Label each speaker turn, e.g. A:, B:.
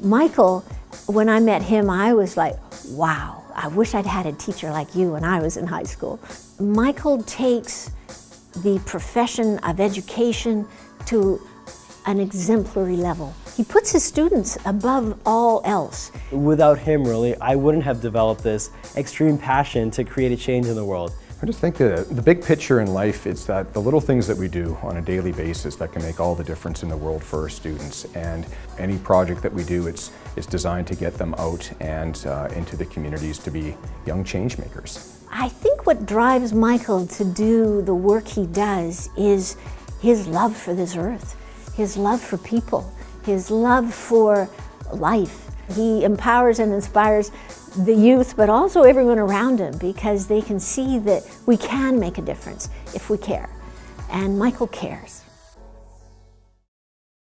A: Michael, when I met him, I was like, wow, I wish I'd had a teacher like you when I was in high school. Michael takes the profession of education to an exemplary level. He puts his students above all else.
B: Without him, really, I wouldn't have developed this extreme passion to create a change in the world.
C: I just think that the big picture in life is that the little things that we do on a daily basis that can make all the difference in the world for our students. And any project that we do, it's, it's designed to get them out and uh, into the communities to be young change makers.
A: I think what drives Michael to do the work he does is his love for this earth, his love for people, his love for life. He empowers and inspires the youth, but also everyone around him because they can see that we can make a difference if we care. And Michael cares.